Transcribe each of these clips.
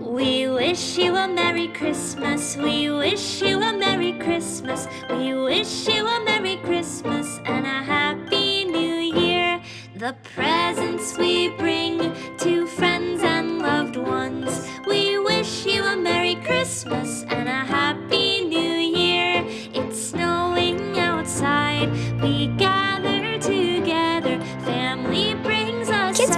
We wish you a Merry Christmas. We wish you a Merry Christmas. We wish you a Merry Christmas and a Happy New Year. The presents we bring to friends and loved ones. We wish you a Merry Christmas and a Happy New Year. It's snowing outside. We gather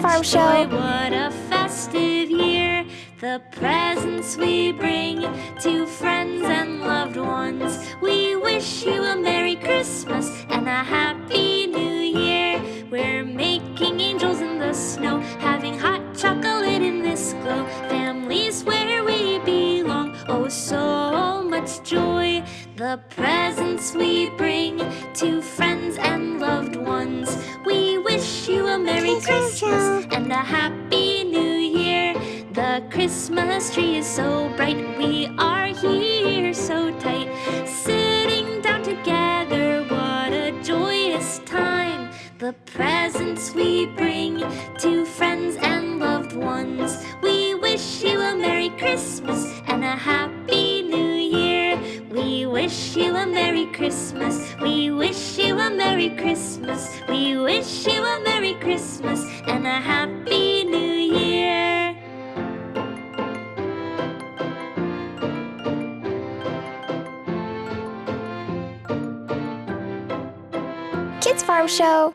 brings us Kids such Farm joy. Show. What a festive year. The presents we bring to friends and loved ones. We wish you a Merry Christmas and a Happy New Year. We're making angels in the snow, having hot chocolate in this glow. Families where we belong. Oh, so much joy. The presents we bring to friends and loved ones. We wish you a Merry Christmas. And a Happy New Year. The Christmas tree is so bright. We are here so tight. Sitting down together, what a joyous time. The presents we bring to friends and loved ones. We wish you a Merry Christmas and a Happy. We wish you a Merry Christmas. We wish you a Merry Christmas. We wish you a Merry Christmas and a Happy New Year. Kids Farm Show.